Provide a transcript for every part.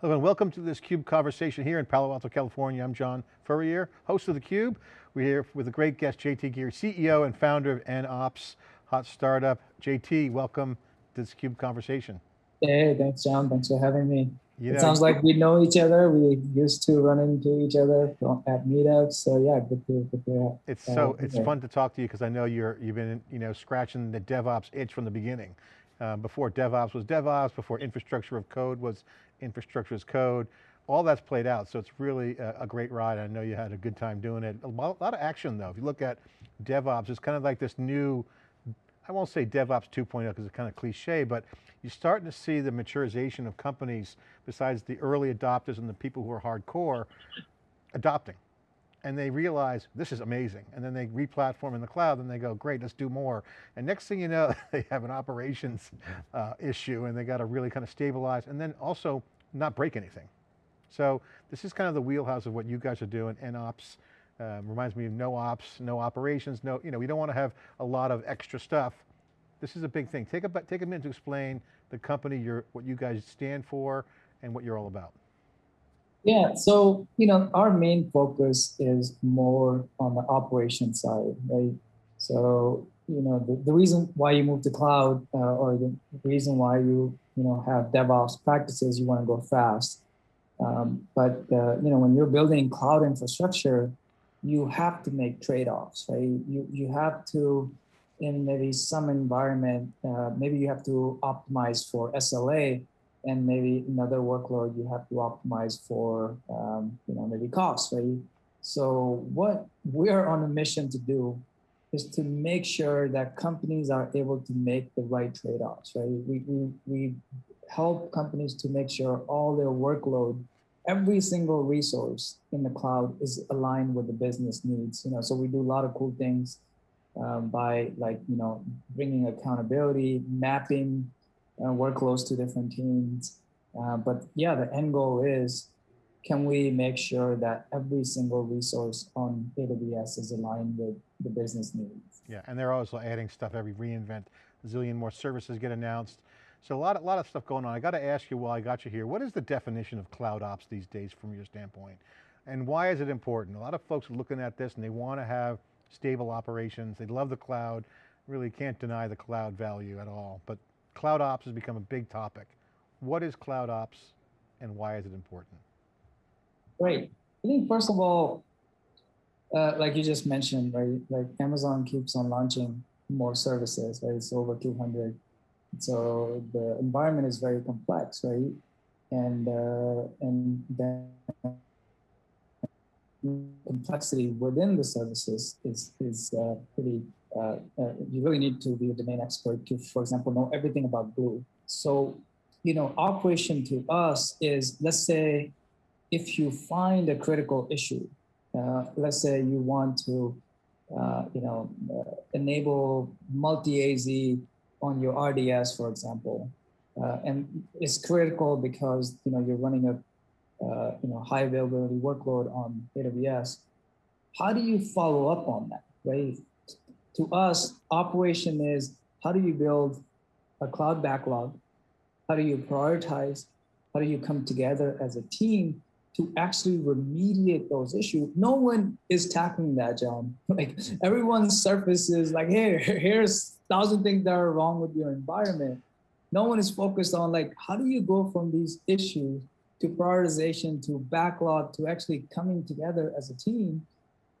Hello and welcome to this CUBE conversation here in Palo Alto, California. I'm John Furrier, host of theCUBE. We're here with a great guest, JT Giri, CEO and founder of NOps, hot startup. JT, welcome to this CUBE conversation. Hey, thanks John, thanks for having me. You it know, sounds like we know each other. We used to run into each other at meetups. So yeah, good to, good to It's uh, so, it's fun to talk to you because I know you're, you've been, you know, scratching the DevOps itch from the beginning. Uh, before DevOps was DevOps, before infrastructure of code was infrastructure as code, all that's played out. So it's really a, a, great ride. I know you had a good time doing it. A lot, a lot of action though. If you look at DevOps, it's kind of like this new, I won't say DevOps 2.0 because it's kind of cliche, but you're starting to see the maturization of companies besides the early adopters and the people who are hardcore adopting and they realize this is amazing. And then they re-platform in the cloud and they go, great, let's do more. And next thing you know, they have an operations uh, issue and they got to really kind of stabilize and then also not break anything. So this is kind of the wheelhouse of what you guys are doing, NOps. Um, reminds me of no ops, no operations, no, you know, we don't want to have a lot of extra stuff. This is a big thing. Take a, take a minute to explain the company, your, what you guys stand for and what you're all about. Yeah, so you know, our main focus is more on the operation side, right? So you know, the, the reason why you move to cloud uh, or the reason why you you know have DevOps practices, you want to go fast. Um, but uh, you know, when you're building cloud infrastructure, you have to make trade-offs, right? You you have to, in maybe some environment, uh, maybe you have to optimize for SLA, and maybe another workload you have to optimize for, um, you know, maybe cost, right? So what we're on a mission to do is to make sure that companies are able to make the right trade-offs, right? We, we, we help companies to make sure all their workload, every single resource in the cloud is aligned with the business needs. You know, so we do a lot of cool things um, by like, you know, bringing accountability, mapping uh, close to different teams. Uh, but yeah, the end goal is, can we make sure that every single resource on AWS is aligned with the business needs? Yeah, and they're also adding stuff every reInvent, a zillion more services get announced. So a lot, a lot of stuff going on. I got to ask you while I got you here, what is the definition of cloud ops these days from your standpoint? And why is it important? A lot of folks are looking at this and they want to have stable operations. They love the cloud, really can't deny the cloud value at all. But cloud ops has become a big topic. What is cloud ops and why is it important? Right. I think first of all, uh, like you just mentioned, right? Like Amazon keeps on launching more services, right? It's over 200. So the environment is very complex, right? And uh, and then complexity within the services is is uh, pretty uh, uh, you really need to be a domain expert to, for example, know everything about glue. So, you know, operation to us is, let's say, if you find a critical issue, uh, let's say you want to, uh, you know, uh, enable multi-AZ on your RDS, for example, uh, and it's critical because, you know, you're running a, you know, high availability workload on AWS. How do you follow up on that, right? To us, operation is how do you build a cloud backlog? How do you prioritize? How do you come together as a team to actually remediate those issues? No one is tackling that, John. Like everyone's surface is like, hey, here's thousand things that are wrong with your environment. No one is focused on like, how do you go from these issues to prioritization, to backlog, to actually coming together as a team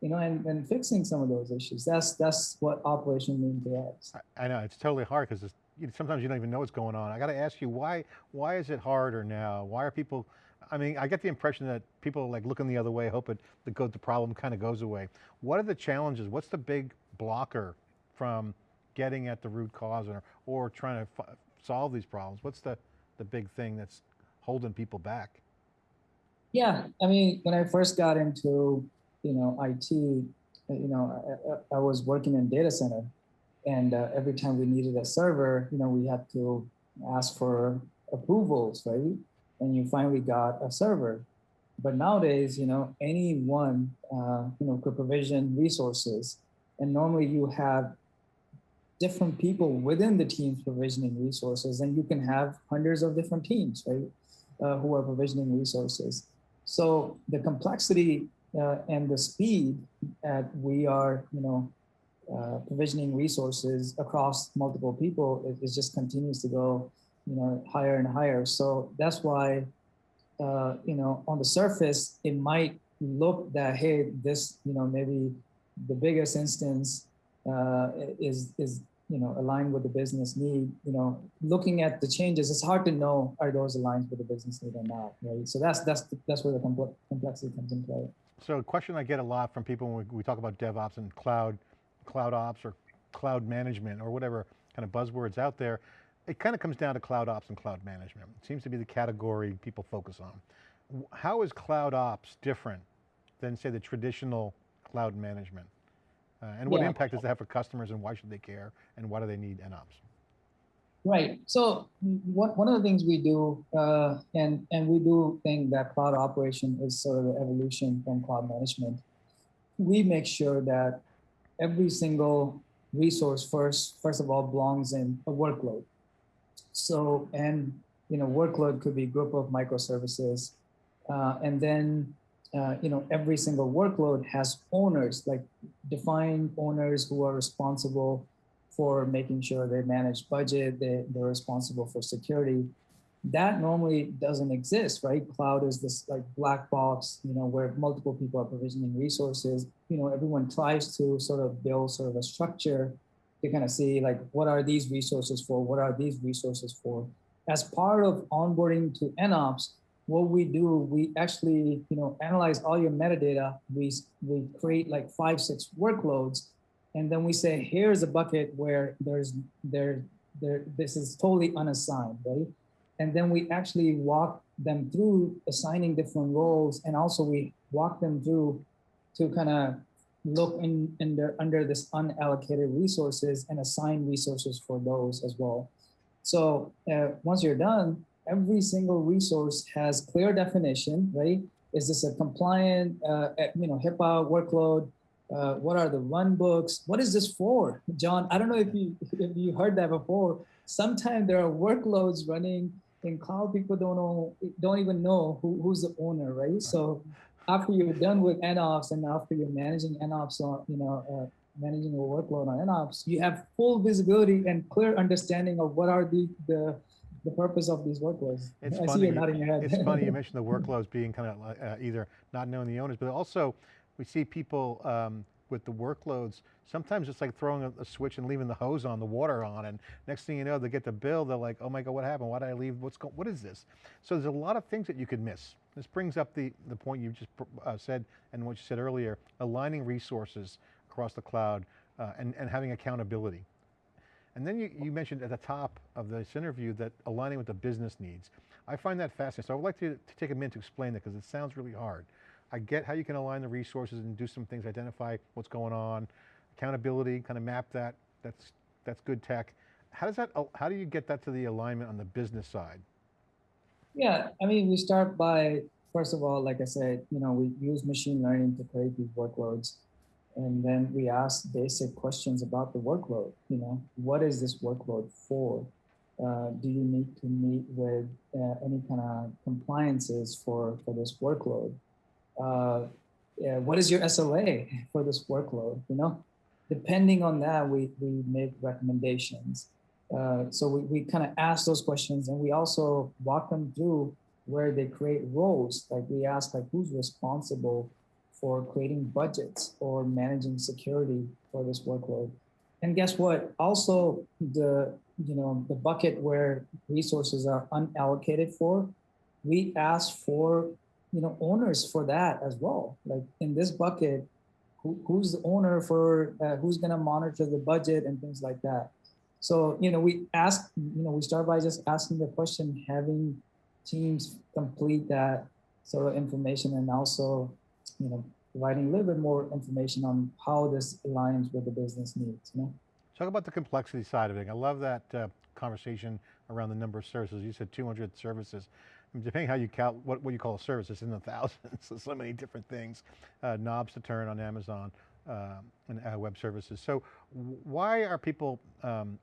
you know, and, and fixing some of those issues. That's that's what operation means to us. I, I know, it's totally hard because sometimes you don't even know what's going on. I got to ask you, why, why is it harder now? Why are people, I mean, I get the impression that people are like looking the other way, hoping it, the, the problem kind of goes away. What are the challenges? What's the big blocker from getting at the root cause or, or trying to solve these problems? What's the, the big thing that's holding people back? Yeah, I mean, when I first got into you know, IT, uh, you know, I, I was working in data center and uh, every time we needed a server, you know, we had to ask for approvals, right? And you finally got a server. But nowadays, you know, anyone, uh, you know, could provision resources. And normally you have different people within the teams provisioning resources and you can have hundreds of different teams, right? uh, who are provisioning resources. So the complexity uh, and the speed at we are, you know, uh, provisioning resources across multiple people, it, it, just continues to go, you know, higher and higher. So that's why, uh, you know, on the surface, it might look that hey, this, you know, maybe the biggest instance uh, is is you know aligned with the business need. You know, looking at the changes, it's hard to know are those aligned with the business need or not, right? So that's that's that's where the complexity comes in play. So a question I get a lot from people when we, we talk about DevOps and cloud cloud ops or cloud management or whatever kind of buzzwords out there, it kind of comes down to cloud ops and cloud management. It seems to be the category people focus on. How is cloud ops different than say the traditional cloud management? Uh, and what yeah. impact does that have for customers and why should they care and why do they need NOps? Right. So what, one of the things we do, uh, and, and we do think that cloud operation is sort of the evolution from cloud management. We make sure that every single resource first, first of all, belongs in a workload. So, and you know, workload could be group of microservices. Uh, and then, uh, you know, every single workload has owners, like defined owners who are responsible for making sure they manage budget, they, they're responsible for security that normally doesn't exist, right? Cloud is this like black box, you know, where multiple people are provisioning resources. You know, everyone tries to sort of build sort of a structure to kind of see like, what are these resources for? What are these resources for? As part of onboarding to NOps, what we do, we actually, you know, analyze all your metadata. We, we create like five, six workloads. And then we say, here's a bucket where there's, there, there, this is totally unassigned, right? And then we actually walk them through assigning different roles. And also we walk them through to kind of look in, in their, under this unallocated resources and assign resources for those as well. So uh, once you're done, every single resource has clear definition, right? Is this a compliant, uh, you know, HIPAA workload? Uh, what are the run books? What is this for? John, I don't know if you, if you heard that before. Sometimes there are workloads running in cloud, people don't know, don't even know who, who's the owner, right? So after you're done with NOps and after you're managing NOps on, you know, uh, managing a workload on NOps, you have full visibility and clear understanding of what are the, the, the purpose of these workloads. It's I funny, see you nodding your head. It's funny you mentioned the workloads being kind of uh, either not knowing the owners, but also we see people um, with the workloads, sometimes it's like throwing a, switch and leaving the hose on, the water on, and next thing you know, they get the bill, they're like, oh my God, what happened? Why did I leave? What's going, what is this? So there's a lot of things that you could miss. This brings up the, the point you just uh, said, and what you said earlier, aligning resources across the cloud uh, and, and having accountability. And then you, you mentioned at the top of this interview that aligning with the business needs. I find that fascinating. So I would like to, to take a minute to explain that because it sounds really hard. I get how you can align the resources and do some things, identify what's going on, accountability, kind of map that, that's, that's good tech. How does that, how do you get that to the alignment on the business side? Yeah, I mean, we start by, first of all, like I said, you know, we use machine learning to create these workloads. And then we ask basic questions about the workload. You know, what is this workload for? Uh, do you need to meet with uh, any kind of compliances for, for this workload? Uh, yeah, what is your SLA for this workload? You know, depending on that, we, we make recommendations. Uh, so we, we kind of ask those questions and we also walk them through where they create roles. Like we ask like who's responsible for creating budgets or managing security for this workload. And guess what? Also the, you know, the bucket where resources are unallocated for, we ask for you know owners for that as well. Like in this bucket who, who's the owner for uh, who's going to monitor the budget and things like that? So you know we ask you know we start by just asking the question having teams complete that sort of information and also you know providing a little bit more information on how this aligns with the business needs you know? Talk about the complexity side of it. I love that uh, conversation around the number of services you said 200 services depending how you count, what, what you call a service, it's in the thousands, so, so many different things. Uh, knobs to turn on Amazon uh, and uh, web services. So why are people um,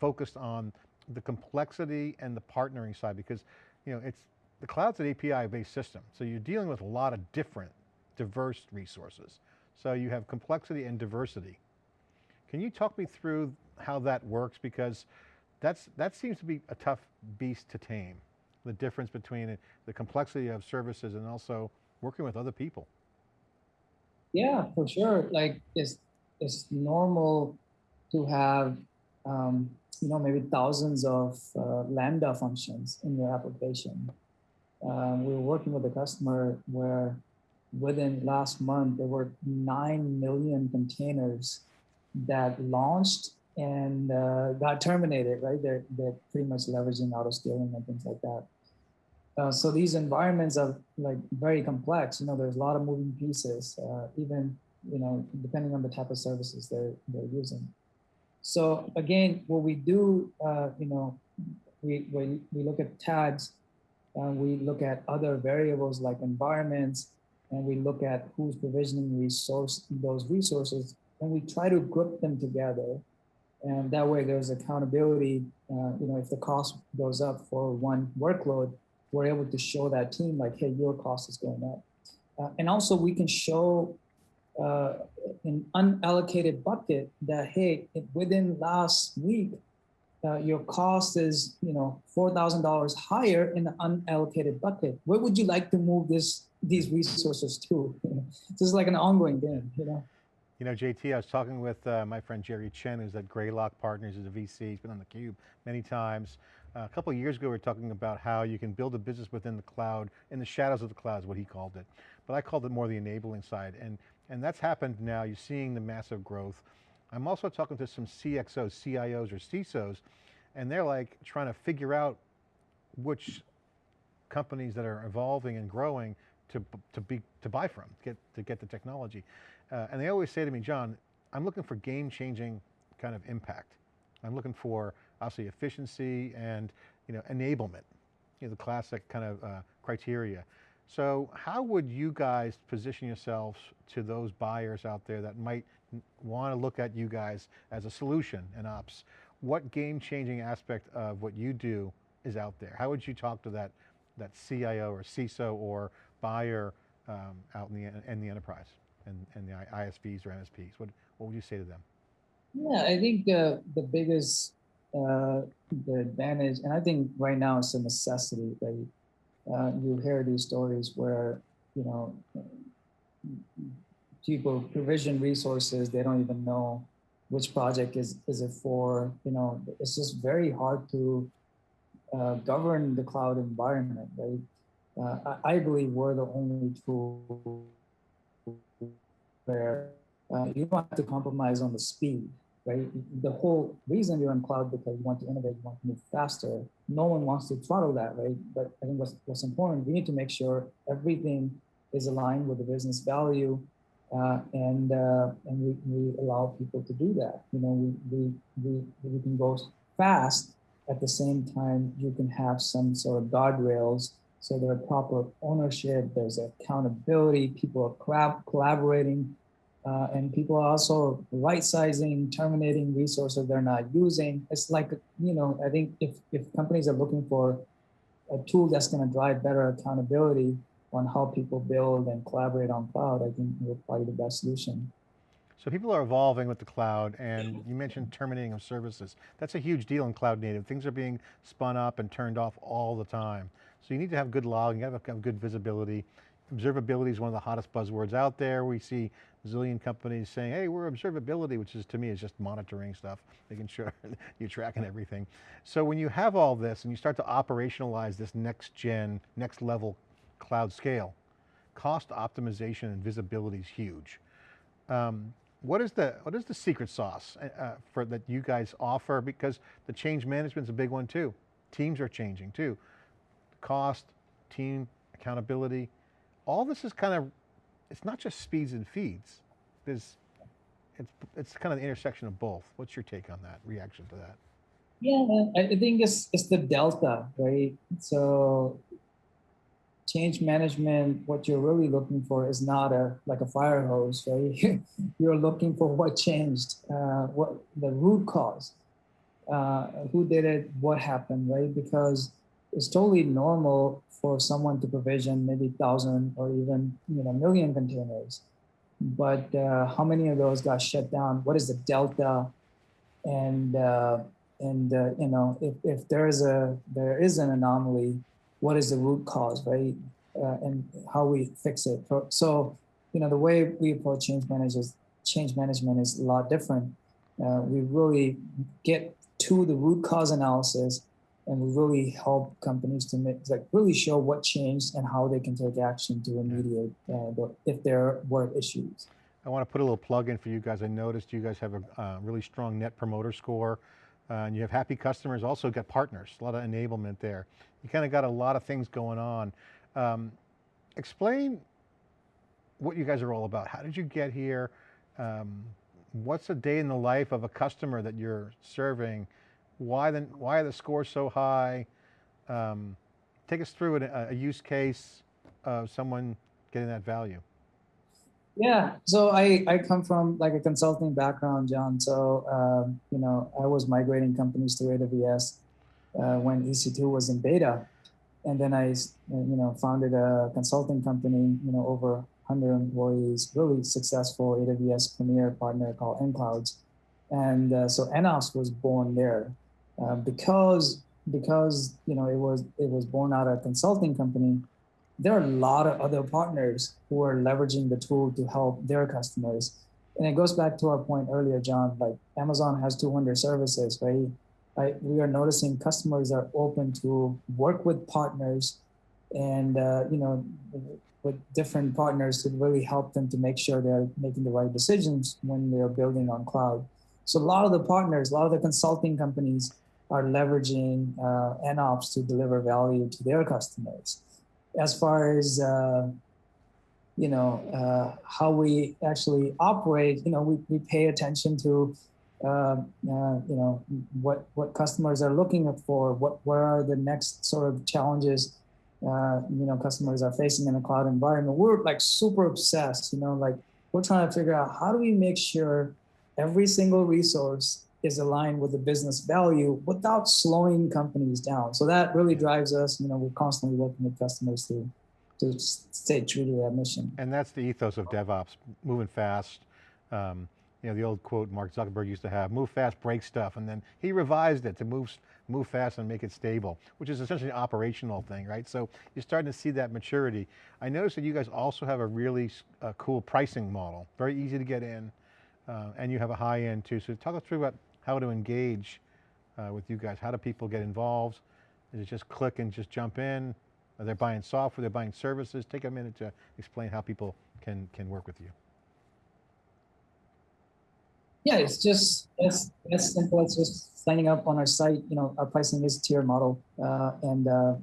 focused on the complexity and the partnering side? Because you know, it's, the cloud's an API-based system, so you're dealing with a lot of different, diverse resources. So you have complexity and diversity. Can you talk me through how that works? Because that's, that seems to be a tough beast to tame. The difference between it, the complexity of services and also working with other people. Yeah, for sure. Like it's it's normal to have um, you know maybe thousands of uh, lambda functions in your application. Um, we were working with a customer where within last month there were nine million containers that launched and uh, got terminated. Right, they're they're pretty much leveraging auto scaling and things like that. Uh, so these environments are like very complex. You know, there's a lot of moving pieces, uh, even, you know, depending on the type of services they're, they're using. So again, what we do, uh, you know, we, we, we look at tags, and we look at other variables like environments, and we look at who's provisioning resource those resources, and we try to group them together. And that way there's accountability, uh, you know, if the cost goes up for one workload, we're able to show that team like, hey, your cost is going up. Uh, and also we can show uh, an unallocated bucket that, hey, within last week, uh, your cost is, you know, $4,000 higher in the unallocated bucket. Where would you like to move this these resources to? this is like an ongoing game, you know? You know, JT, I was talking with uh, my friend Jerry Chen, who's at Greylock Partners, who's a VC, he's been on theCUBE many times. Uh, a couple of years ago, we were talking about how you can build a business within the cloud, in the shadows of the cloud is what he called it. But I called it more the enabling side. And, and that's happened now, you're seeing the massive growth. I'm also talking to some CXOs, CIOs or CISOs, and they're like trying to figure out which companies that are evolving and growing to, to, be, to buy from, get, to get the technology. Uh, and they always say to me, John, I'm looking for game changing kind of impact. I'm looking for obviously efficiency and you know, enablement, you know, the classic kind of uh, criteria. So how would you guys position yourselves to those buyers out there that might want to look at you guys as a solution in ops? What game changing aspect of what you do is out there? How would you talk to that, that CIO or CISO or buyer um, out in the, in the enterprise? And, and the ISVs or MSPs? What, what would you say to them? Yeah, I think the, the biggest uh, the advantage, and I think right now it's a necessity, right? Uh, you hear these stories where, you know, people provision resources, they don't even know which project is, is it for, you know, it's just very hard to uh, govern the cloud environment, right? Uh, I, I, believe we're the only tool where uh, you don't have to compromise on the speed, right? The whole reason you're in cloud because you want to innovate, you want to move faster. No one wants to throttle that, right? But I think what's, what's important, we need to make sure everything is aligned with the business value uh, and uh, and we, we allow people to do that. You know, we, we, we, we can go fast at the same time you can have some sort of guardrails so there's proper ownership, there's accountability, people are collab collaborating, uh, and people are also right sizing, terminating resources they're not using. It's like, you know, I think if, if companies are looking for a tool that's going to drive better accountability on how people build and collaborate on cloud, I think we're probably the best solution. So people are evolving with the cloud and you mentioned terminating of services. That's a huge deal in cloud native. Things are being spun up and turned off all the time. So you need to have good logging, you have to have good visibility. Observability is one of the hottest buzzwords out there. We see a zillion companies saying, hey, we're observability, which is to me is just monitoring stuff, making sure you're tracking everything. So when you have all this and you start to operationalize this next gen, next level cloud scale, cost optimization and visibility is huge. Um, what is the what is the secret sauce uh, uh, for that you guys offer? Because the change management is a big one too. Teams are changing too. Cost, team, accountability, all this is kind of, it's not just speeds and feeds. There's, it's, it's kind of the intersection of both. What's your take on that, reaction to that? Yeah, I think it's, it's the delta, right? So change management, what you're really looking for is not a like a fire hose, right? you're looking for what changed, uh, what the root cause, uh, who did it, what happened, right? Because it's totally normal for someone to provision maybe thousand or even you know million containers. But uh, how many of those got shut down? What is the delta? And uh, and uh, you know if, if there is a there is an anomaly, what is the root cause, right? Uh, and how we fix it. So you know the way we approach change managers change management is a lot different. Uh, we really get to the root cause analysis and we really help companies to make like really show what changed and how they can take action to remediate uh, if there were issues. I want to put a little plug in for you guys. I noticed you guys have a uh, really strong net promoter score uh, and you have happy customers, also got partners, a lot of enablement there. You kind of got a lot of things going on. Um, explain what you guys are all about. How did you get here? Um, what's a day in the life of a customer that you're serving? Why, the, why are the scores so high? Um, take us through a, a use case of someone getting that value. Yeah, so I, I come from like a consulting background, John. So, um, you know, I was migrating companies to AWS uh, when EC2 was in beta. And then I, you know, founded a consulting company, you know, over 100 employees, really successful AWS premier partner called nClouds. And uh, so NOps was born there uh, because because you know it was it was born out of a consulting company. There are a lot of other partners who are leveraging the tool to help their customers. And it goes back to our point earlier, John. Like Amazon has 200 services, right? We are noticing customers are open to work with partners, and uh, you know with different partners to really help them to make sure they're making the right decisions when they're building on cloud. So a lot of the partners, a lot of the consulting companies are leveraging uh, NOps to deliver value to their customers. As far as uh, you know uh, how we actually operate, you know we, we pay attention to uh, uh, you know what what customers are looking for, what what are the next sort of challenges uh, you know customers are facing in a cloud environment we're like super obsessed you know like we're trying to figure out how do we make sure every single resource is aligned with the business value without slowing companies down so that really drives us you know we're constantly working with customers to to stay true to that mission and that's the ethos of devops moving fast um, you know, the old quote Mark Zuckerberg used to have, move fast, break stuff. And then he revised it to move, move fast and make it stable, which is essentially an operational thing, right? So you're starting to see that maturity. I noticed that you guys also have a really uh, cool pricing model, very easy to get in, uh, and you have a high end too. So talk us through about how to engage uh, with you guys. How do people get involved? Is it just click and just jump in? Are they buying software, they're buying services? Take a minute to explain how people can, can work with you yeah, it's just as as simple as just signing up on our site. You know, our pricing is tier model, uh, and uh,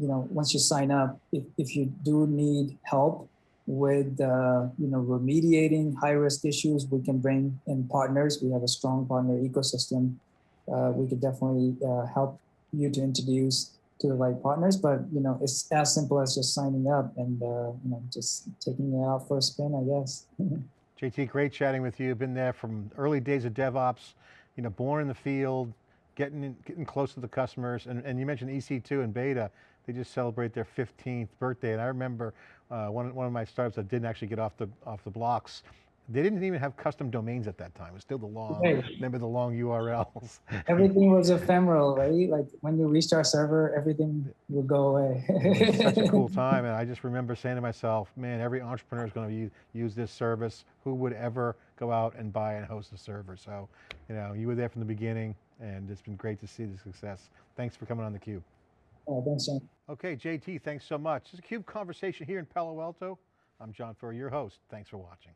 you know, once you sign up, if, if you do need help with uh, you know remediating high risk issues, we can bring in partners. We have a strong partner ecosystem. Uh, we could definitely uh, help you to introduce to the right partners. But you know, it's as simple as just signing up and uh, you know just taking it out for a spin, I guess. JT, great chatting with you. Been there from early days of DevOps, you know, born in the field, getting in, getting close to the customers. And, and you mentioned EC2 and beta. They just celebrate their 15th birthday. And I remember uh, one, one of my startups that didn't actually get off the, off the blocks they didn't even have custom domains at that time. It was still the long, right. remember the long URLs. everything was ephemeral, right? Like when you reached our server, everything would go away. it was such a cool time. And I just remember saying to myself, man, every entrepreneur is going to use, use this service. Who would ever go out and buy and host a server? So, you know, you were there from the beginning and it's been great to see the success. Thanks for coming on theCUBE. All right, thanks, John. Okay, JT, thanks so much. This is a CUBE Conversation here in Palo Alto. I'm John Furrier, your host. Thanks for watching.